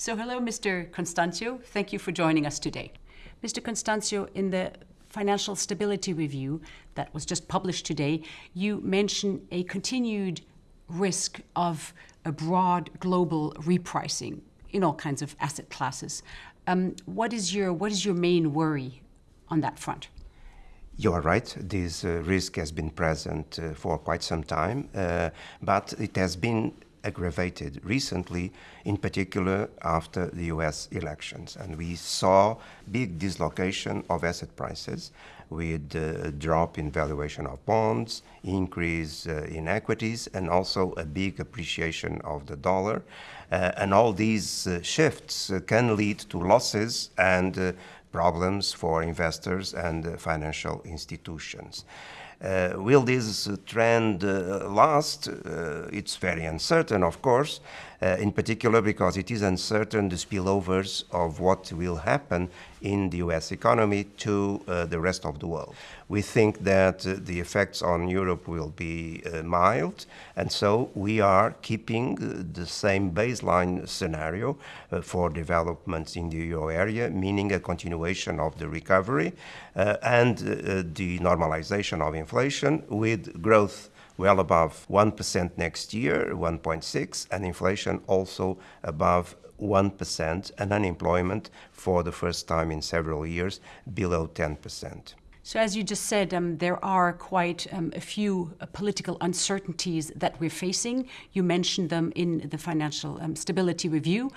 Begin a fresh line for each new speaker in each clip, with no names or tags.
So hello, Mr. Constancio. Thank you for joining us today. Mr. Constancio, in the Financial Stability Review that was just published today, you mention a continued risk of a broad global repricing in all kinds of asset classes. Um, what is your what is your main worry on that front?
You are right. This uh, risk has been present uh, for quite some time, uh, but it has been aggravated recently, in particular after the US elections. And we saw big dislocation of asset prices with a drop in valuation of bonds, increase uh, in equities, and also a big appreciation of the dollar. Uh, and all these uh, shifts uh, can lead to losses and uh, problems for investors and uh, financial institutions. Uh, will this trend uh, last? Uh, it's very uncertain, of course, uh, in particular because it is uncertain the spillovers of what will happen in the US economy to uh, the rest of the world. We think that uh, the effects on Europe will be mild, and so we are keeping the same baseline scenario for developments in the euro area, meaning a continuation of the recovery and the normalization of inflation with growth well above 1% next year, 1.6, and inflation also above 1%, and unemployment for the first time in several years below 10%.
So, as you just said, um, there are quite um, a few uh, political uncertainties that we're facing. You mentioned them in the Financial um, Stability Review.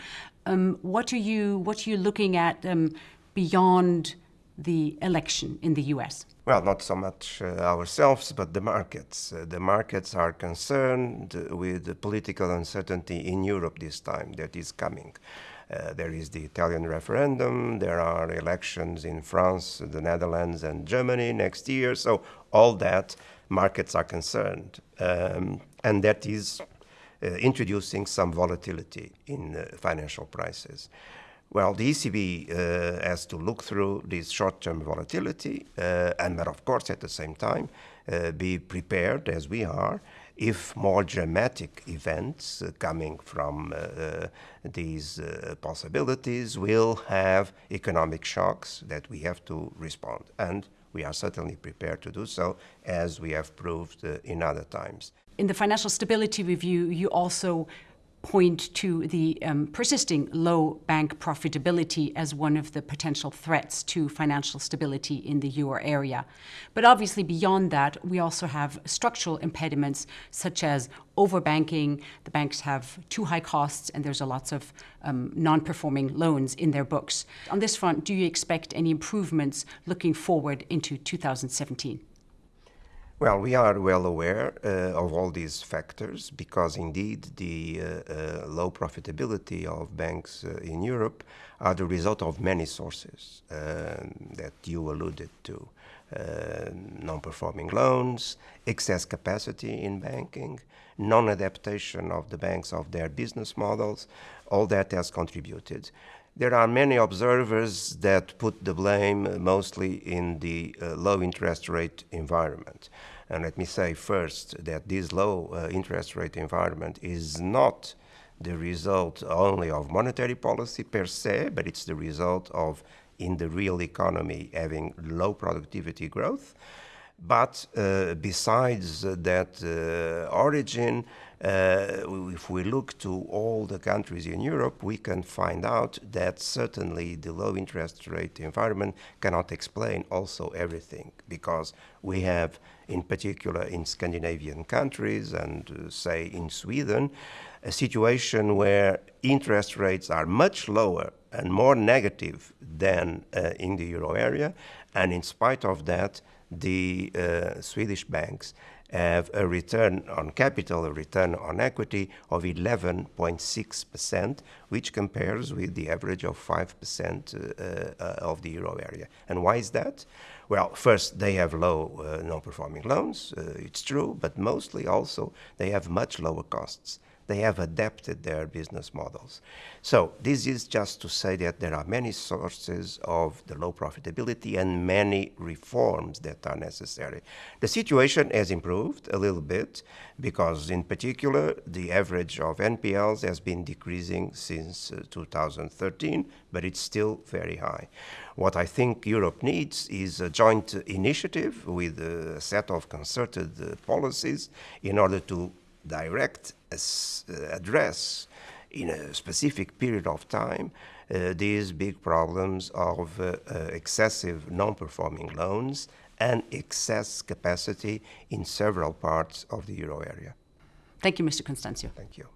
Um, what are you What are you looking at um, beyond the election in the US?
Well, not so much uh, ourselves, but the markets. Uh, the markets are concerned with the political uncertainty in Europe this time that is coming. Uh, there is the Italian referendum, there are elections in France, the Netherlands, and Germany next year. So, all that markets are concerned. Um, and that is uh, introducing some volatility in uh, financial prices. Well, the ECB uh, has to look through this short-term volatility, uh, and of course, at the same time, uh, be prepared as we are if more dramatic events uh, coming from uh, uh, these possibilities will have economic shocks that we have to respond. And we are certainly prepared to do so, as we have proved in other times.
In the Financial Stability Review, you also point to the um, persisting low bank profitability as one of the potential threats to financial stability in the euro area. But obviously, beyond that, we also have structural impediments such as overbanking. The banks have too high costs, and there's a lots of um, non performing loans in their books. On this front, do you expect any improvements looking forward into 2017?
Well, we are well aware uh, of all these factors because indeed the uh, uh, low profitability of banks uh, in Europe are the result of many sources um, that you alluded to. Uh, non-performing loans, excess capacity in banking, non-adaptation of the banks of their business models, all that has contributed. There are many observers that put the blame mostly in the uh, low interest rate environment. And let me say first that this low uh, interest rate environment is not the result only of monetary policy per se, but it's the result of, in the real economy, having low productivity growth. But uh, besides that uh, origin, if we look to all the countries in Europe, we can find out that certainly the low interest rate environment cannot explain also everything because we have, in particular in Scandinavian countries and uh, say in Sweden, a situation where interest rates are much lower and more negative than uh, in the euro area. And in spite of that, the uh, Swedish banks have a return on capital, a return on equity of 11.6%, which compares with the average of 5% uh, uh, of the euro area. And why is that? Well, first, they have low uh, non performing loans, uh, it's true, but mostly also they have much lower costs. They have adapted their business models. So this is just to say that there are many sources of the low profitability and many reforms that are necessary. The situation has improved a little bit because in particular the average of NPLs has been decreasing since uh, 2013, but it's still very high. What I think Europe needs is a joint initiative with a set of concerted uh, policies in order to direct, uh, address in a specific period of time uh, these big problems of uh, uh, excessive non-performing loans and excess capacity in several parts of the euro area.
Thank you, Mr. Constancio.
Thank you.